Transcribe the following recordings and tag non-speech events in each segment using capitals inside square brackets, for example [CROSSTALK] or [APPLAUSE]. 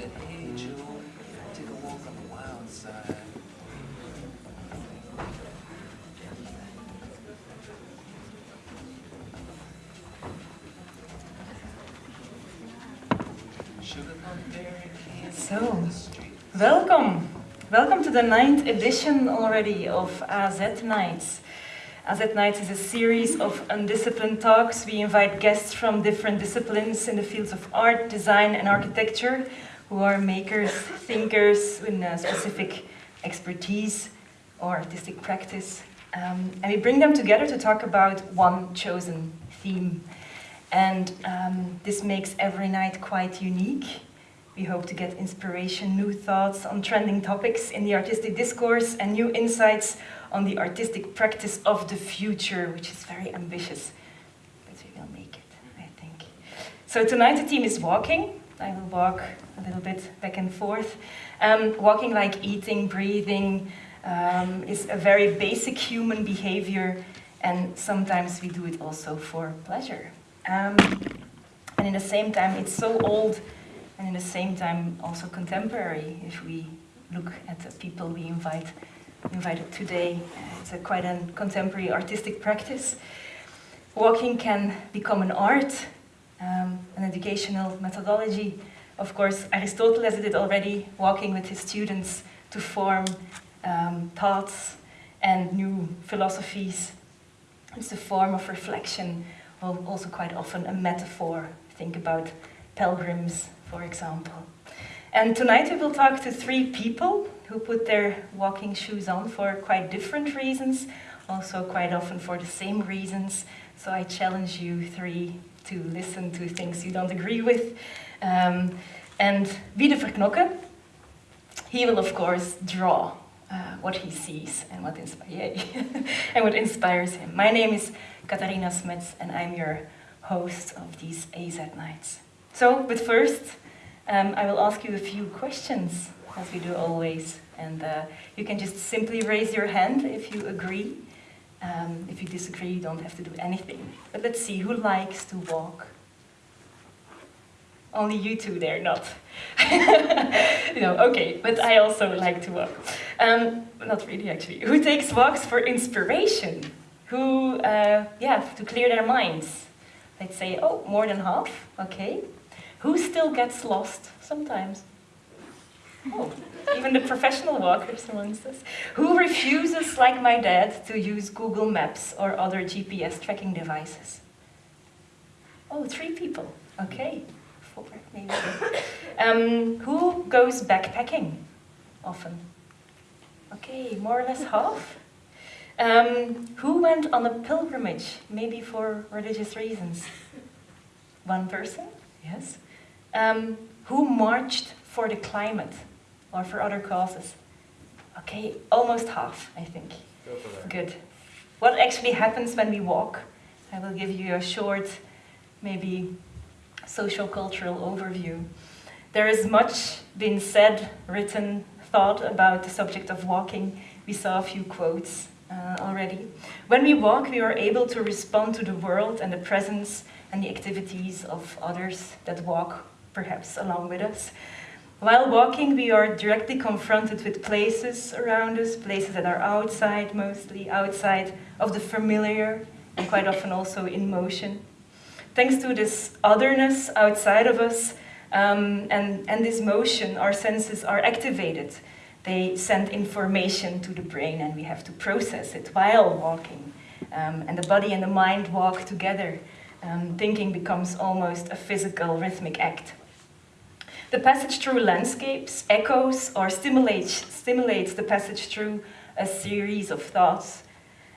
said, hey, Joe, take a walk on the wild side. So, welcome. Welcome to the ninth edition already of AZ Nights. AZ Nights is a series of undisciplined talks. We invite guests from different disciplines in the fields of art, design and architecture who are makers, thinkers with a specific expertise or artistic practice. Um, and we bring them together to talk about one chosen theme. And um, this makes every night quite unique. We hope to get inspiration, new thoughts on trending topics in the artistic discourse and new insights on the artistic practice of the future, which is very ambitious. But we will make it, I think. So tonight the team is walking. I will walk a little bit back and forth. Um, walking like eating, breathing, um, is a very basic human behavior and sometimes we do it also for pleasure. Um, and in the same time, it's so old and in the same time also contemporary if we look at the people we invite invited today. It's a quite a contemporary artistic practice. Walking can become an art, um, an educational methodology. Of course, Aristotle has did already, walking with his students to form um, thoughts and new philosophies. It's a form of reflection, well, also quite often a metaphor. Think about pilgrims for example. And tonight we will talk to three people who put their walking shoes on for quite different reasons, also quite often for the same reasons. So I challenge you three to listen to things you don't agree with. Um, and Wiede Verknokke, he will of course draw uh, what he sees and what, [LAUGHS] and what inspires him. My name is Katharina Smets and I'm your host of these AZ nights. So, but first, um, I will ask you a few questions, as we do always. And uh, you can just simply raise your hand if you agree. Um, if you disagree, you don't have to do anything. But let's see, who likes to walk? Only you two there, not. [LAUGHS] no, okay, but I also like to walk. Um, not really, actually. Who takes walks for inspiration? Who, uh, yeah, to clear their minds? Let's say, oh, more than half, okay. Who still gets lost sometimes? Oh, even the professional walkers amongst us. Who refuses, like my dad, to use Google Maps or other GPS tracking devices? Oh, three people. Okay, four maybe. Um, who goes backpacking often? Okay, more or less half. Um, who went on a pilgrimage, maybe for religious reasons? One person, yes. Um, who marched for the climate or for other causes? Okay, almost half, I think. Good. What actually happens when we walk? I will give you a short, maybe social-cultural overview. There is much been said, written, thought about the subject of walking. We saw a few quotes uh, already. When we walk, we are able to respond to the world and the presence and the activities of others that walk perhaps along with us. While walking, we are directly confronted with places around us, places that are outside, mostly outside of the familiar, and quite often also in motion. Thanks to this otherness outside of us um, and, and this motion, our senses are activated. They send information to the brain and we have to process it while walking. Um, and the body and the mind walk together. Um, thinking becomes almost a physical rhythmic act. The passage through landscapes echoes or stimulates, stimulates the passage through a series of thoughts,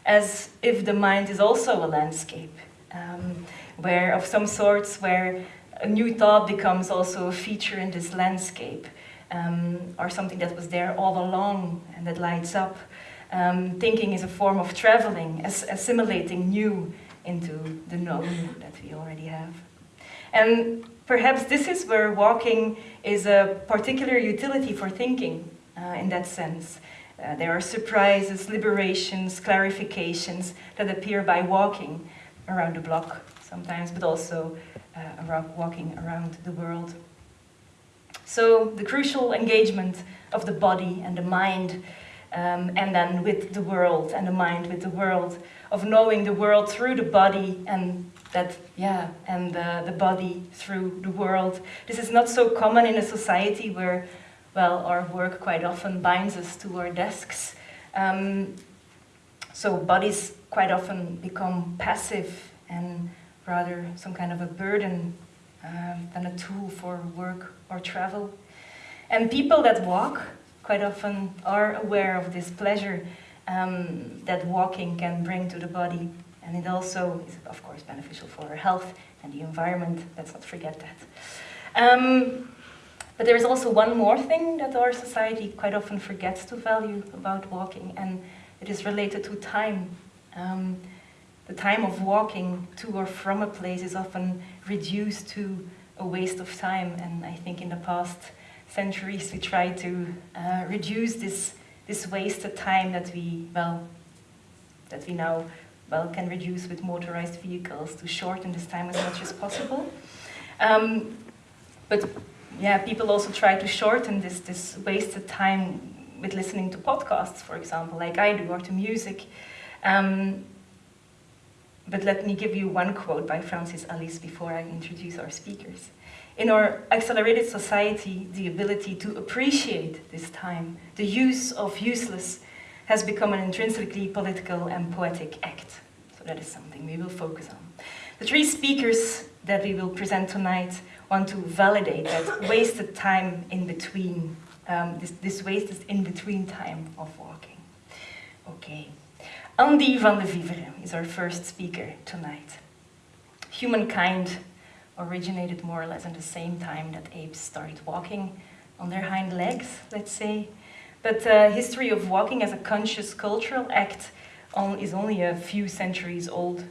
as if the mind is also a landscape, um, where of some sorts where a new thought becomes also a feature in this landscape, um, or something that was there all along and that lights up. Um, thinking is a form of traveling, as assimilating new into the known that we already have. And perhaps this is where walking is a particular utility for thinking uh, in that sense. Uh, there are surprises, liberations, clarifications that appear by walking around the block sometimes, but also uh, around walking around the world. So the crucial engagement of the body and the mind, um, and then with the world and the mind with the world, of knowing the world through the body and that, yeah, and the, the body through the world. This is not so common in a society where, well, our work quite often binds us to our desks. Um, so bodies quite often become passive and rather some kind of a burden um, than a tool for work or travel. And people that walk quite often are aware of this pleasure um, that walking can bring to the body. And it also is, of course, beneficial for our health and the environment. Let's not forget that. Um, but there is also one more thing that our society quite often forgets to value about walking, and it is related to time. Um, the time of walking to or from a place is often reduced to a waste of time, and I think in the past centuries we tried to uh, reduce this this wasted time that we well that we now well can reduce with motorized vehicles to shorten this time as much as possible. Um, but yeah, people also try to shorten this this wasted time with listening to podcasts, for example, like I do, or to music. Um, but let me give you one quote by Francis Alÿs before I introduce our speakers. In our accelerated society, the ability to appreciate this time, the use of useless, has become an intrinsically political and poetic act. So that is something we will focus on. The three speakers that we will present tonight want to validate that [LAUGHS] wasted time in between, um, this, this wasted in between time of walking. Okay. Andy van de Vivere is our first speaker tonight. Humankind originated more or less in the same time that apes started walking on their hind legs, let's say. But the uh, history of walking as a conscious cultural act on, is only a few centuries old.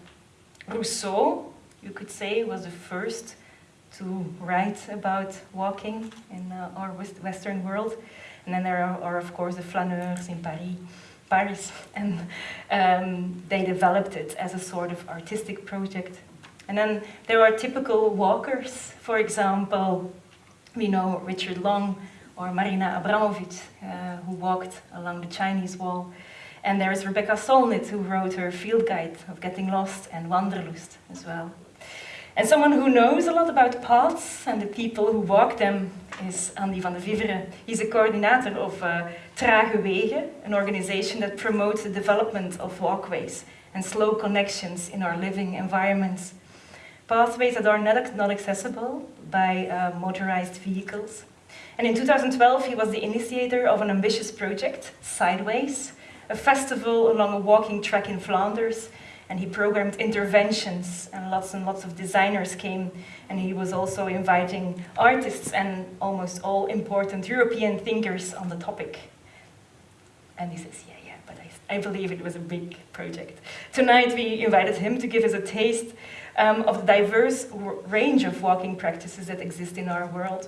Rousseau, you could say, was the first to write about walking in uh, our Western world. And then there are, are, of course, the flaneurs in Paris Paris, [LAUGHS] and um, they developed it as a sort of artistic project. And then there are typical walkers, for example, we know Richard Long or Marina Abramovic, uh, who walked along the Chinese wall. And there is Rebecca Solnit, who wrote her field guide of Getting Lost and Wanderlust as well. And someone who knows a lot about paths and the people who walk them is Andy van de Vivere. He's a coordinator of uh, Trage Wegen, an organization that promotes the development of walkways and slow connections in our living environments. Pathways that are not, not accessible by uh, motorized vehicles. And in 2012, he was the initiator of an ambitious project, Sideways, a festival along a walking track in Flanders and he programmed interventions and lots and lots of designers came and he was also inviting artists and almost all important European thinkers on the topic. And he says, yeah, yeah, but I, I believe it was a big project. Tonight we invited him to give us a taste um, of the diverse range of walking practices that exist in our world.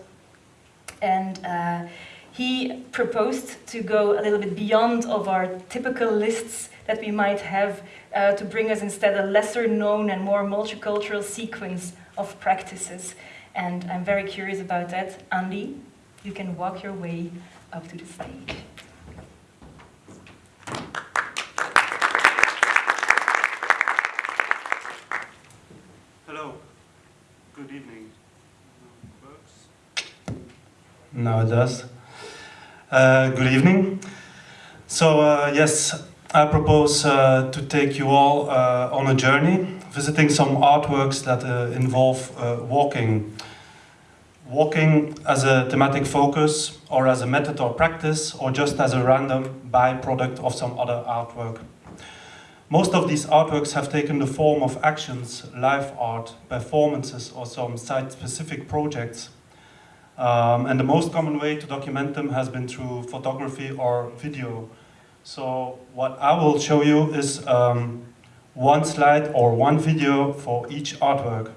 And uh, he proposed to go a little bit beyond of our typical lists that we might have uh, to bring us instead a lesser known and more multicultural sequence of practices. And I'm very curious about that. Andy, you can walk your way up to the stage. Now it does. Uh, good evening. So, uh, yes, I propose uh, to take you all uh, on a journey, visiting some artworks that uh, involve uh, walking. Walking as a thematic focus, or as a method or practice, or just as a random byproduct of some other artwork. Most of these artworks have taken the form of actions, live art, performances, or some site-specific projects. Um, and the most common way to document them has been through photography or video, so what I will show you is um, one slide or one video for each artwork.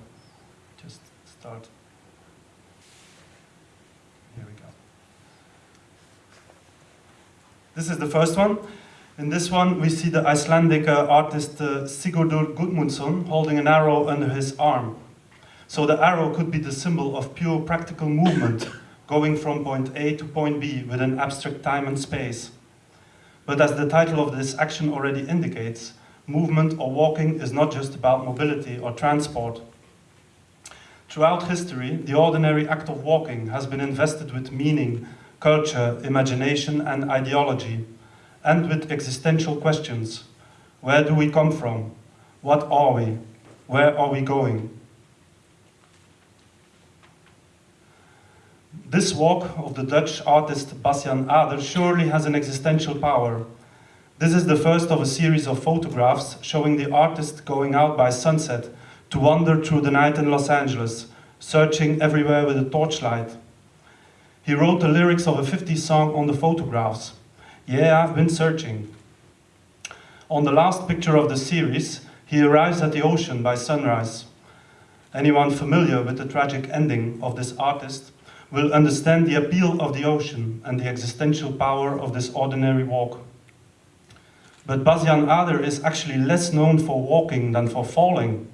Just start. Here we go. This is the first one. In this one, we see the Icelandic uh, artist uh, Sigurdur Gudmundsson holding an arrow under his arm. So the arrow could be the symbol of pure practical movement, going from point A to point B within abstract time and space. But as the title of this action already indicates, movement or walking is not just about mobility or transport. Throughout history, the ordinary act of walking has been invested with meaning, culture, imagination, and ideology, and with existential questions. Where do we come from? What are we? Where are we going? This walk of the Dutch artist Bas Jan Ader surely has an existential power. This is the first of a series of photographs showing the artist going out by sunset to wander through the night in Los Angeles, searching everywhere with a torchlight. He wrote the lyrics of a 50s song on the photographs. Yeah, I've been searching. On the last picture of the series, he arrives at the ocean by sunrise. Anyone familiar with the tragic ending of this artist will understand the appeal of the ocean and the existential power of this ordinary walk. But Bas Jan Ader is actually less known for walking than for falling.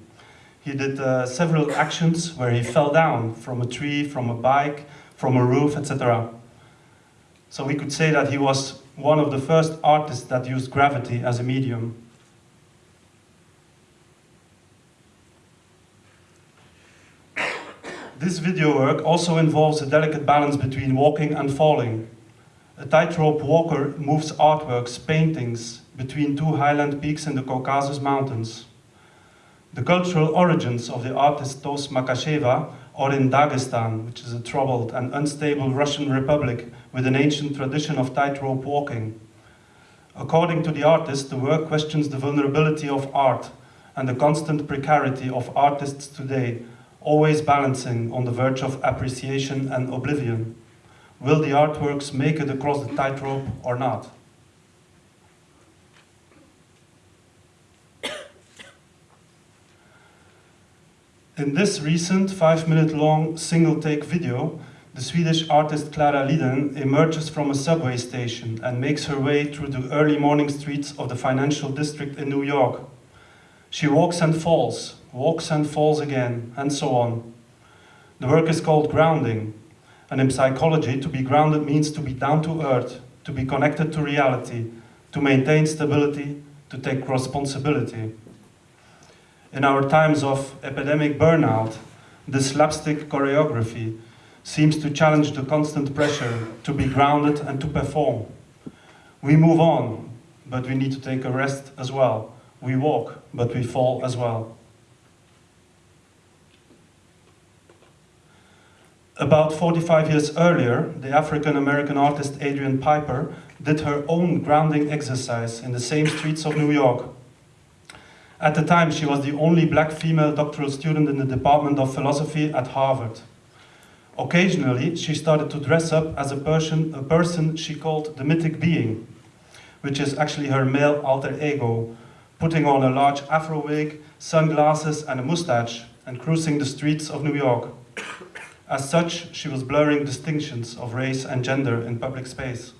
He did uh, several actions where he fell down from a tree, from a bike, from a roof, etc. So we could say that he was one of the first artists that used gravity as a medium. This video work also involves a delicate balance between walking and falling. A tightrope walker moves artworks, paintings, between two highland peaks in the Caucasus Mountains. The cultural origins of the artist Taus Makhacheva are in Dagestan, which is a troubled and unstable Russian republic with an ancient tradition of tightrope walking. According to the artist, the work questions the vulnerability of art and the constant precarity of artists today, always balancing on the verge of appreciation and oblivion. Will the artworks make it across the tightrope or not? [COUGHS] In this recent five-minute-long single-take video, the Swedish artist Klara Lidén emerges from a subway station and makes her way through the early morning streets of the financial district in New York. She walks and falls, walks and falls again, and so on. The work is called grounding, and in psychology, to be grounded means to be down to earth, to be connected to reality, to maintain stability, to take responsibility. In our times of epidemic burnout, the slapstick choreography seems to challenge the constant pressure to be grounded and to perform. We move on, but we need to take a rest as well. We walk, but we fall as well. About 45 years earlier, the African-American artist Adrian Piper did her own grounding exercise in the same streets of New York. At the time, she was the only black female doctoral student in the Department of Philosophy at Harvard. Occasionally, she started to dress up as a person, a person she called the mythic being, which is actually her male alter ego, putting on a large afro wig, sunglasses and a mustache, and cruising the streets of New York. As such, she was blurring distinctions of race and gender in public space.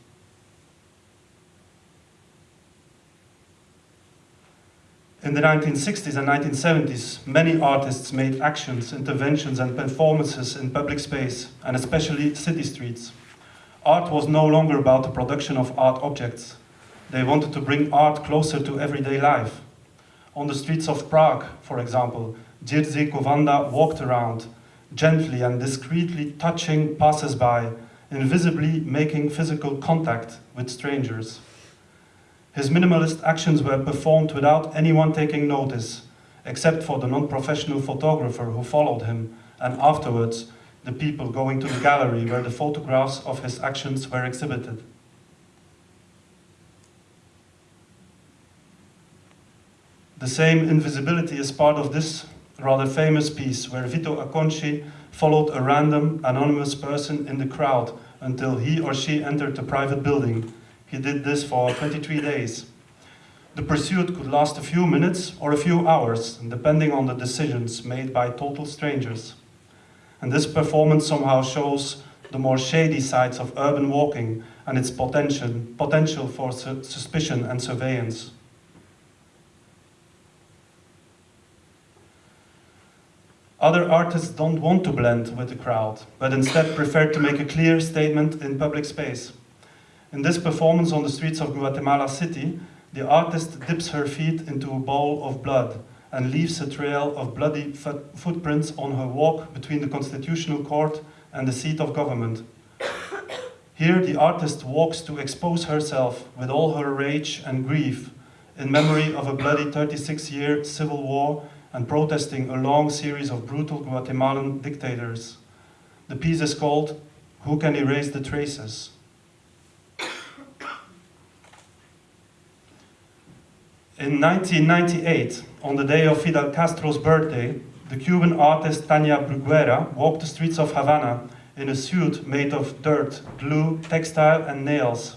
In the 1960s and 1970s, many artists made actions, interventions and performances in public space, and especially city streets. Art was no longer about the production of art objects. They wanted to bring art closer to everyday life. On the streets of Prague, for example, Jiří Kovanda walked around, gently and discreetly touching passers-by, invisibly making physical contact with strangers. His minimalist actions were performed without anyone taking notice, except for the non-professional photographer who followed him, and afterwards, the people going to the gallery where the photographs of his actions were exhibited. The same invisibility is part of this rather famous piece where Vito Acconci followed a random, anonymous person in the crowd until he or she entered a private building. He did this for 23 days. The pursuit could last a few minutes or a few hours, depending on the decisions made by total strangers. And this performance somehow shows the more shady sides of urban walking and its potential, potential for su suspicion and surveillance. Other artists don't want to blend with the crowd, but instead prefer to make a clear statement in public space. In this performance on the streets of Guatemala City, the artist dips her feet into a bowl of blood and leaves a trail of bloody footprints on her walk between the Constitutional Court and the seat of government. Here, the artist walks to expose herself with all her rage and grief in memory of a bloody 36 year civil war and protesting a long series of brutal Guatemalan dictators. The piece is called Who Can Erase the Traces? In 1998, on the day of Fidel Castro's birthday, the Cuban artist Tania Bruguera walked the streets of Havana in a suit made of dirt, glue, textile, and nails.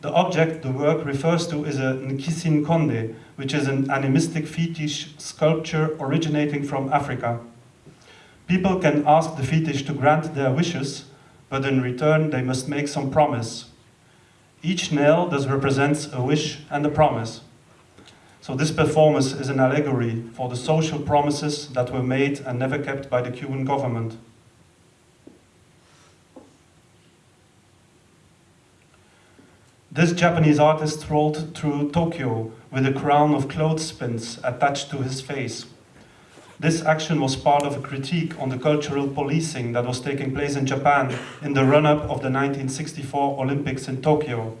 The object the work refers to is a Nkisi Nkondi, which is an animistic fetish sculpture originating from Africa. People can ask the fetish to grant their wishes, but in return they must make some promise. Each nail thus represents a wish and a promise. So this performance is an allegory for the social promises that were made and never kept by the Cuban government. This Japanese artist strolled through Tokyo with a crown of clothespins attached to his face. This action was part of a critique on the cultural policing that was taking place in Japan in the run-up of the 1964 Olympics in Tokyo.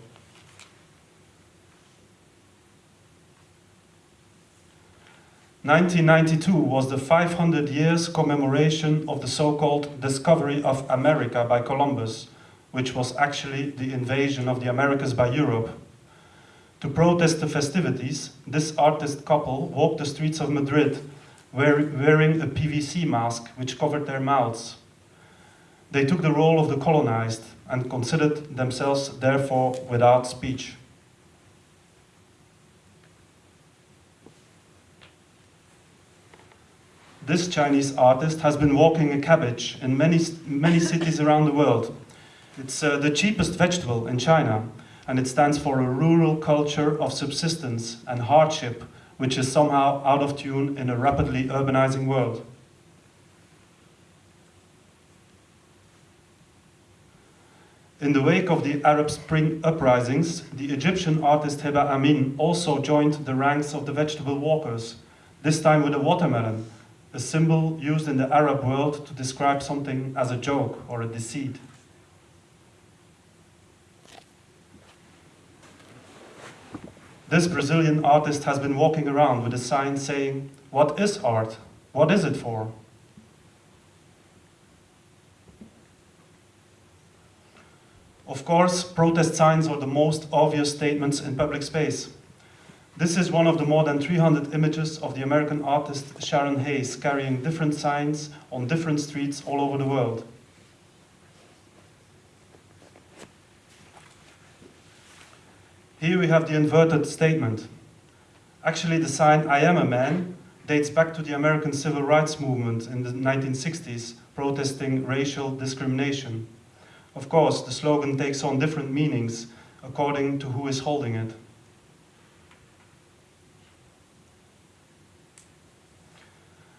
Nineteen ninety-two was the 500 years commemoration of the so-called discovery of America by Columbus, which was actually the invasion of the Americas by Europe. To protest the festivities, this artist couple walked the streets of Madrid wearing a PVC mask which covered their mouths. They took the role of the colonized and considered themselves therefore without speech. This Chinese artist has been walking a cabbage in many, many cities around the world. It's uh, the cheapest vegetable in China, and it stands for a rural culture of subsistence and hardship, which is somehow out of tune in a rapidly urbanizing world. In the wake of the Arab Spring uprisings, the Egyptian artist Heba Amin also joined the ranks of the vegetable walkers, this time with a watermelon, a symbol used in the Arab world to describe something as a joke or a deceit. This Brazilian artist has been walking around with a sign saying, What is art? What is it for? Of course, protest signs are the most obvious statements in public space. This is one of the more than 300 images of the American artist Sharon Hayes carrying different signs on different streets all over the world. Here we have the inverted statement. Actually, the sign I am a man dates back to the American civil rights movement in the 1960s, protesting racial discrimination. Of course, the slogan takes on different meanings according to who is holding it.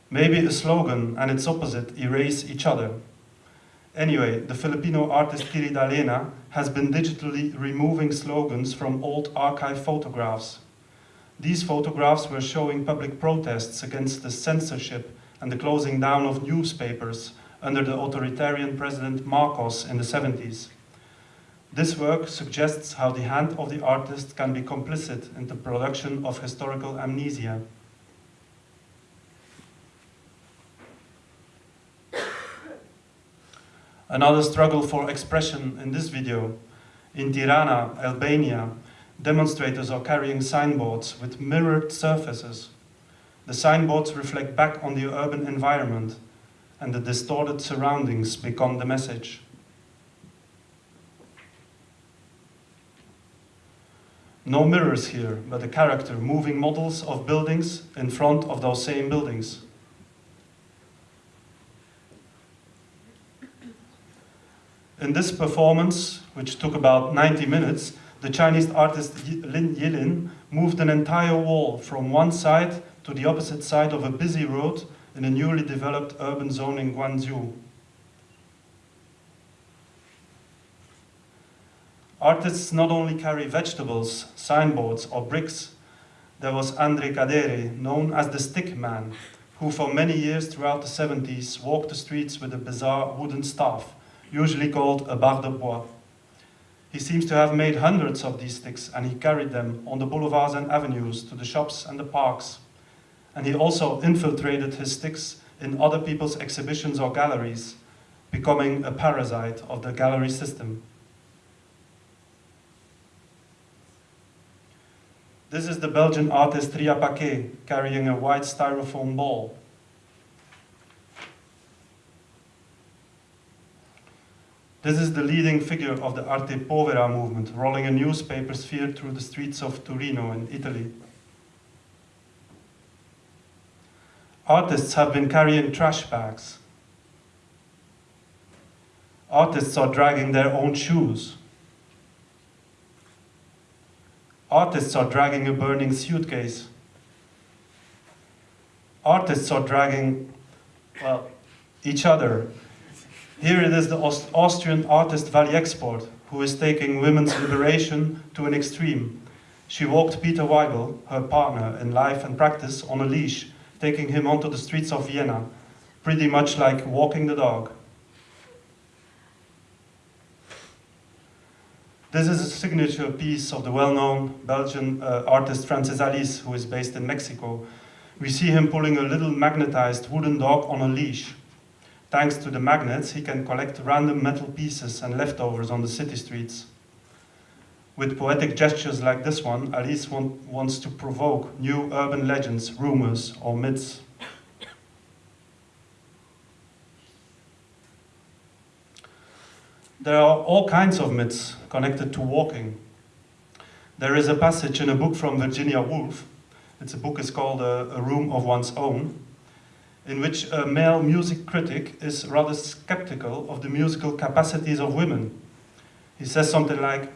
Maybe a slogan and its opposite erase each other. Anyway, the Filipino artist Kiri Dalena has been digitally removing slogans from old archive photographs. These photographs were showing public protests against the censorship and the closing down of newspapers under the authoritarian President Marcos in the 70s. This work suggests how the hand of the artist can be complicit in the production of historical amnesia. Another struggle for expression in this video. In Tirana, Albania, demonstrators are carrying signboards with mirrored surfaces. The signboards reflect back on the urban environment, and the distorted surroundings become the message. No mirrors here, but a character moving models of buildings in front of those same buildings. In this performance, which took about 90 minutes, the Chinese artist Lin Yilin moved an entire wall from one side to the opposite side of a busy road in a newly developed urban zone in Guangzhou. Artists not only carry vegetables, signboards, or bricks. There was André Cadere, known as the Stick Man, who for many years throughout the 70s walked the streets with a bizarre wooden staff, usually called a barre de bois. He seems to have made hundreds of these sticks and he carried them on the boulevards and avenues to the shops and the parks. And he also infiltrated his sticks in other people's exhibitions or galleries, becoming a parasite of the gallery system. This is the Belgian artist Ria Pacquée carrying a white styrofoam ball. This is the leading figure of the Arte Povera movement, rolling a newspaper sphere through the streets of Torino in Italy. Artists have been carrying trash bags. Artists are dragging their own shoes. Artists are dragging a burning suitcase. Artists are dragging, well, each other. Here it is the Aust Austrian artist Valie Export, who is taking women's liberation to an extreme. She walked Peter Weibel, her partner in life and practice, on a leash, taking him onto the streets of Vienna, pretty much like walking the dog. This is a signature piece of the well-known Belgian uh, artist Francis Alÿs, who is based in Mexico. We see him pulling a little magnetized wooden dog on a leash. Thanks to the magnets, he can collect random metal pieces and leftovers on the city streets. With poetic gestures like this one, Alÿs want, wants to provoke new urban legends, rumors, or myths. There are all kinds of myths connected to walking. There is a passage in a book from Virginia Woolf, it's a book is called a, a Room of One's Own, in which a male music critic is rather skeptical of the musical capacities of women. He says something like,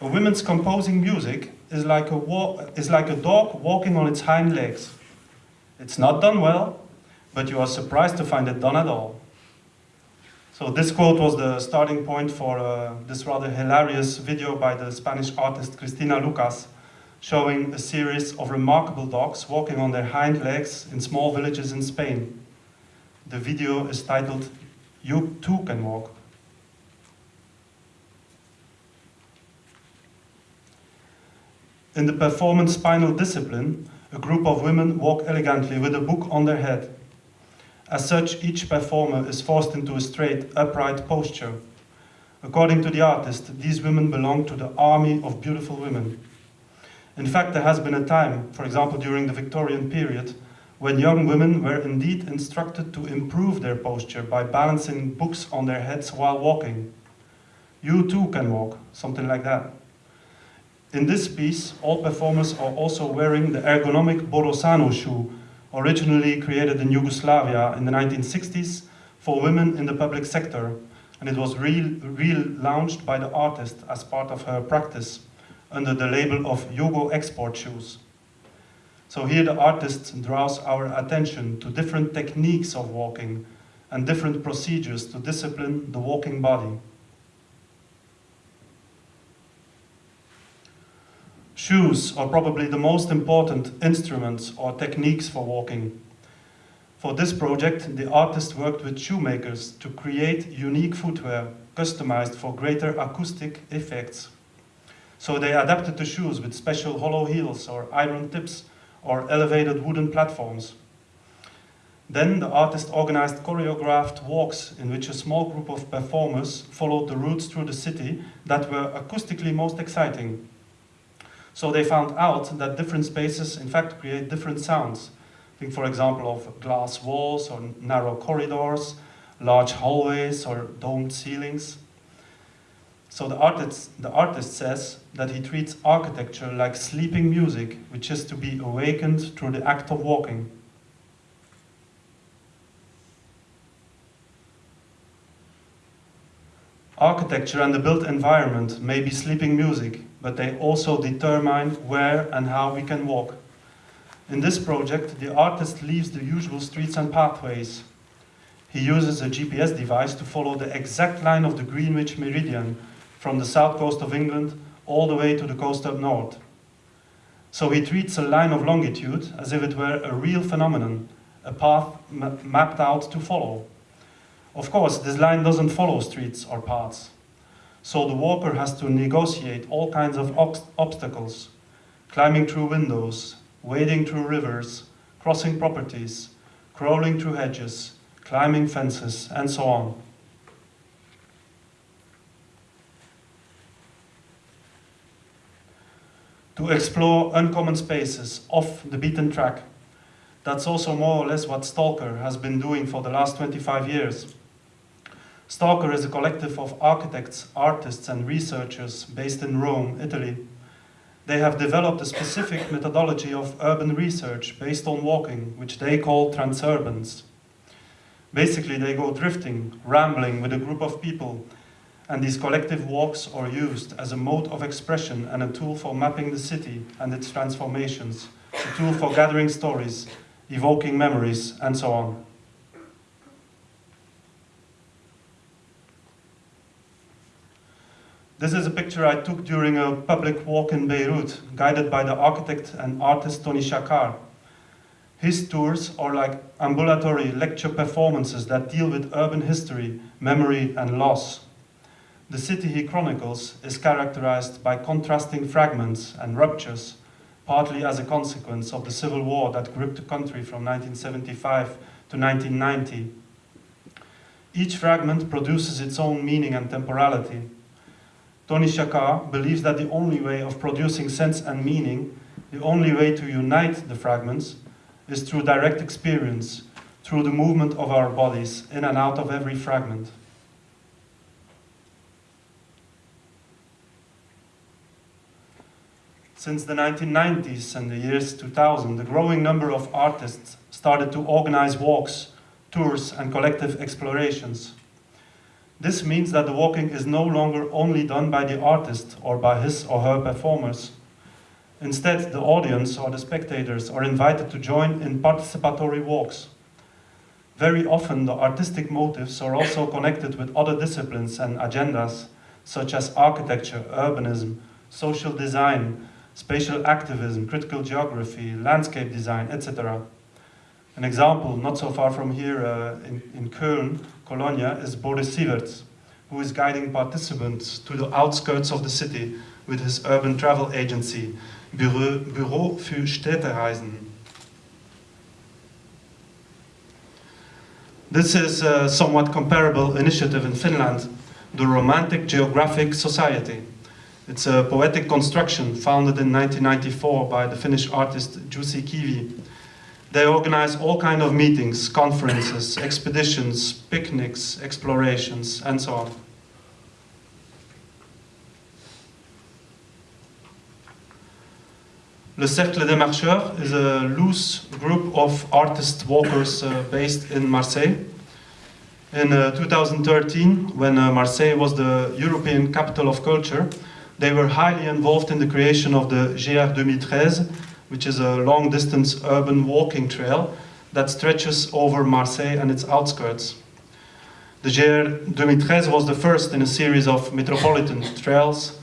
a woman's composing music is like a, is like a dog walking on its hind legs. It's not done well, but you are surprised to find it done at all. So this quote was the starting point for uh, this rather hilarious video by the Spanish artist Cristina Lucas, showing a series of remarkable dogs walking on their hind legs in small villages in Spain. The video is titled, You Too Can Walk. In the performance spinal discipline, a group of women walk elegantly with a book on their head. As such, each performer is forced into a straight, upright posture. According to the artist, these women belong to the army of beautiful women. In fact, there has been a time, for example during the Victorian period, when young women were indeed instructed to improve their posture by balancing books on their heads while walking. You too can walk, something like that. In this piece, all performers are also wearing the ergonomic Borosana shoe, originally created in Yugoslavia in the 1960s for women in the public sector, and it was relaunched by the artist as part of her practice under the label of Yugo Export Shoes. So here the artist draws our attention to different techniques of walking and different procedures to discipline the walking body. Shoes are probably the most important instruments or techniques for walking. For this project, the artist worked with shoemakers to create unique footwear customized for greater acoustic effects. So they adapted the shoes with special hollow heels or iron tips or elevated wooden platforms. Then the artist organized choreographed walks in which a small group of performers followed the routes through the city that were acoustically most exciting. So they found out that different spaces in fact create different sounds. Think for example of glass walls or narrow corridors, large hallways or domed ceilings. So the artist, the artist says that he treats architecture like sleeping music, which is to be awakened through the act of walking. Architecture and the built environment may be sleeping music, but they also determine where and how we can walk. In this project, the artist leaves the usual streets and pathways. He uses a GPS device to follow the exact line of the Greenwich Meridian from the south coast of England all the way to the coast up north. So he treats a line of longitude as if it were a real phenomenon, a path ma mapped out to follow. Of course, this line doesn't follow streets or paths. So the walker has to negotiate all kinds of obstacles, climbing through windows, wading through rivers, crossing properties, crawling through hedges, climbing fences, and so on. To explore uncommon spaces off the beaten track. That's also more or less what Stalker has been doing for the last 25 years. Stalker is a collective of architects, artists, and researchers based in Rome, Italy. They have developed a specific methodology of urban research based on walking, which they call transurbans. Basically, they go drifting, rambling with a group of people, and these collective walks are used as a mode of expression and a tool for mapping the city and its transformations, a tool for gathering stories, evoking memories, and so on. This is a picture I took during a public walk in Beirut, guided by the architect and artist Tony Chakar. His tours are like ambulatory lecture performances that deal with urban history, memory and loss. The city he chronicles is characterized by contrasting fragments and ruptures, partly as a consequence of the civil war that gripped the country from 1975 to 1990. Each fragment produces its own meaning and temporality. Tony Chakar believes that the only way of producing sense and meaning, the only way to unite the fragments, is through direct experience, through the movement of our bodies in and out of every fragment. Since the 1990s and the years 2000, the growing number of artists started to organize walks, tours and collective explorations. This means that the walking is no longer only done by the artist or by his or her performers, Instead, the audience or the spectators are invited to join in participatory walks. Very often, the artistic motives are also connected with other disciplines and agendas, such as architecture, urbanism, social design, spatial activism, critical geography, landscape design, etc. An example, not so far from here uh, in, in Köln, Colonia, is Boris Sieverts, who is guiding participants to the outskirts of the city with his urban travel agency, Büro, Büro für Städtereisen. This is a somewhat comparable initiative in Finland, the Romantic Geographic Society. It's a poetic construction founded in 1994 by the Finnish artist Jussi Kivi. They organize all kind of meetings, conferences, [COUGHS] expeditions, picnics, explorations, and so on. Le Cercle des Marcheurs is a loose group of artist walkers uh, based in Marseille. In uh, 2013, when uh, Marseille was the European capital of culture, they were highly involved in the creation of the GR 2013, which is a long-distance urban walking trail that stretches over Marseille and its outskirts. The GR 2013 was the first in a series of metropolitan trails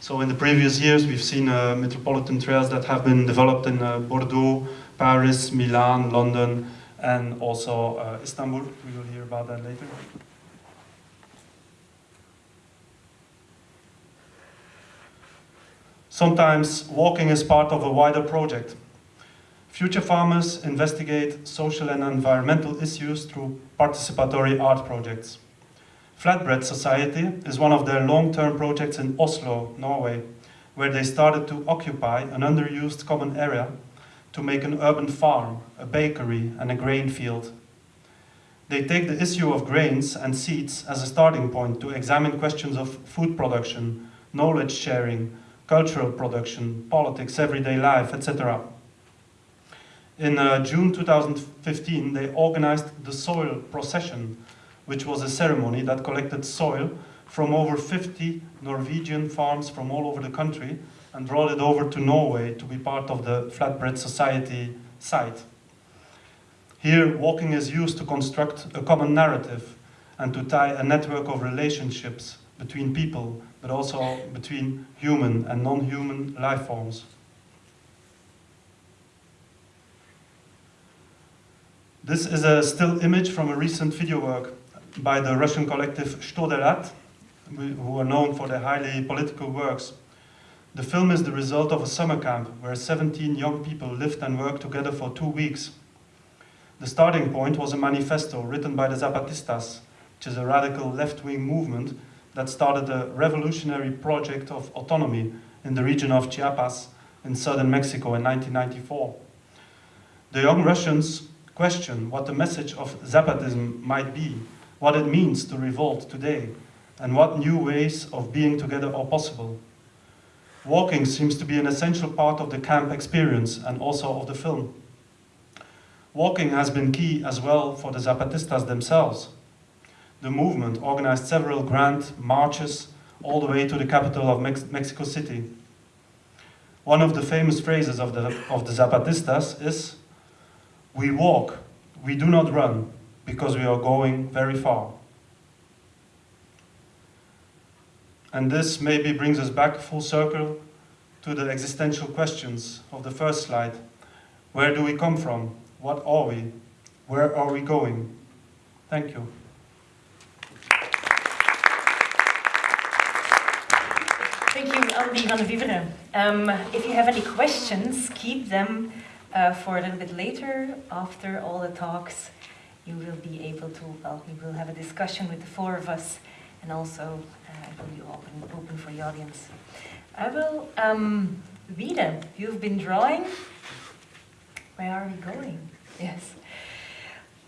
so in the previous years, we've seen uh, metropolitan trails that have been developed in uh, Bordeaux, Paris, Milan, London, and also uh, Istanbul. We will hear about that later. Sometimes walking is part of a wider project. Future farmers investigate social and environmental issues through participatory art projects. Flatbread Society is one of their long-term projects in Oslo, Norway, where they started to occupy an underused common area to make an urban farm, a bakery and a grain field. They take the issue of grains and seeds as a starting point to examine questions of food production, knowledge sharing, cultural production, politics, everyday life, etc. In uh, June 2015, they organized the Soil Procession, which was a ceremony that collected soil from over 50 Norwegian farms from all over the country and brought it over to Norway to be part of the Flatbread Society site. Here, walking is used to construct a common narrative and to tie a network of relationships between people, but also between human and non-human life forms. This is a still image from a recent video work by the Russian collective Chto Delat, who are known for their highly political works. The film is the result of a summer camp where 17 young people lived and worked together for two weeks. The starting point was a manifesto written by the Zapatistas, which is a radical left-wing movement that started a revolutionary project of autonomy in the region of Chiapas in southern Mexico in 1994. The young Russians question what the message of Zapatism might be, what it means to revolt today, and what new ways of being together are possible. Walking seems to be an essential part of the camp experience and also of the film. Walking has been key as well for the Zapatistas themselves. The movement organized several grand marches all the way to the capital of Mex Mexico City. One of the famous phrases of the, of the Zapatistas is, we walk, we do not run, because we are going very far. And this maybe brings us back full circle to the existential questions of the first slide. Where do we come from? What are we? Where are we going? Thank you. Thank you, van Viveren. Um, if you have any questions, keep them uh, for a little bit later, after all the talks. You will be able to, well, we will have a discussion with the four of us, and also uh, it will be open, open for the audience. I will, um, Wiede, you've been drawing. Where are we going? Yes.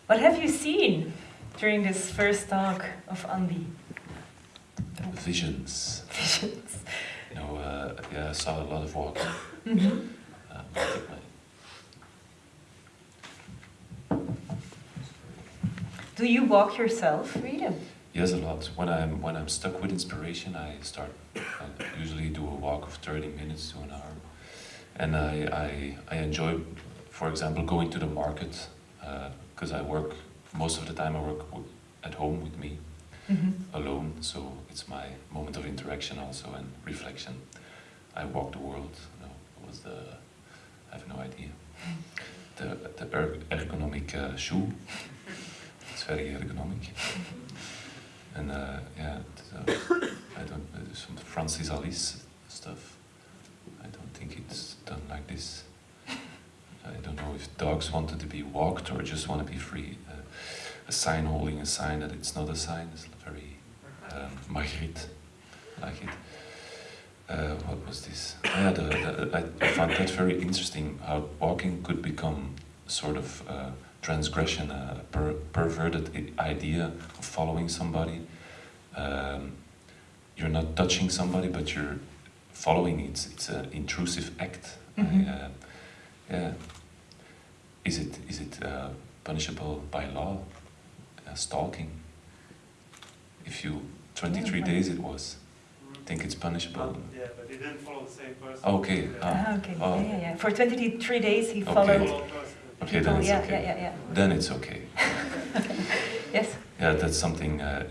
What have you seen during this first talk of Andy? Visions. Visions. You know, uh, yeah, I saw a lot of walks. Um, my- Do you walk yourself, Wiede? Yes, a lot. When I'm when I'm stuck with inspiration, I start. I usually do a walk of thirty minutes to an hour, and I I, I enjoy, for example, going to the market because I work most of the time. I work at home with me Mhm. alone, so it's my moment of interaction also and reflection. I walk the world. No, it was the I have no idea. [LAUGHS] The the er- ergonomic uh, shoe. [LAUGHS] It's very ergonomic. And uh, yeah, it, uh, I don't uh, some Francis Alÿs stuff. I don't think it's done like this. [LAUGHS] I don't know if dogs wanted to be walked or just want to be free. A sign holding a sign that it's not a sign is very um, Magritte, like it. Uh, what was this? Yeah, the, the, I, I found that very interesting. How walking could become sort of uh, transgression, a per, perverted idea of following somebody. Um, you're not touching somebody, but you're following. It's it's an intrusive act. I, Mhm. uh, yeah. Is it is it uh, punishable by law? Stalking. If you twenty three Yeah, days it was. Think it's punishable. yeah, but he didn't follow the same person. Okay. Ah. Ah, okay. Oh. Yeah, yeah, yeah. For 23 days he Okay. followed. Okay, people. then it's yeah, okay. yeah, yeah, yeah. Then it's okay. [LAUGHS] Yes. Yeah, that's something uh,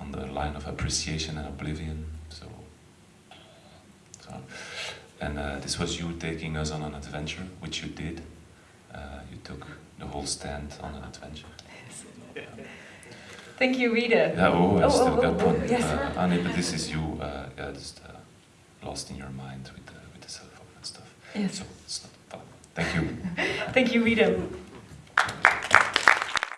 uh, on the line of appreciation and oblivion. So, so and uh, this was you taking us on an adventure, which you did. Uh, you took the whole stand on an adventure. Thank you, Rita. Yeah, oh, I Oh, still oh, got oh, one. oh, yes. Uh, Annie, but this is you, uh, yeah, just uh, lost in your mind with the, with the cell phone and stuff. Yes. So it's not problem. Thank you. Thank you, Rita.